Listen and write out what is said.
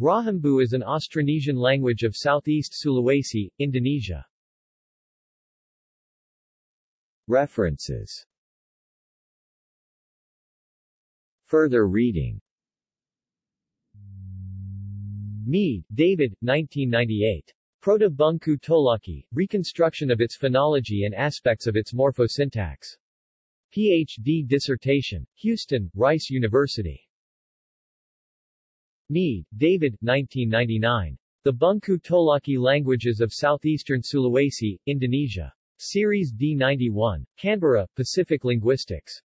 Rahambuu is an Austronesian language of southeast Sulawesi, Indonesia. References Further reading Mead, David, 1998. Proto-Bungku Tolaki, Reconstruction of its Phonology and Aspects of its Morphosyntax. Ph.D. dissertation, Houston, Rice University. Mead, David, 1999. The Bungku Tolaki Languages of Southeastern Sulawesi, Indonesia. Series D91. Canberra, Pacific Linguistics.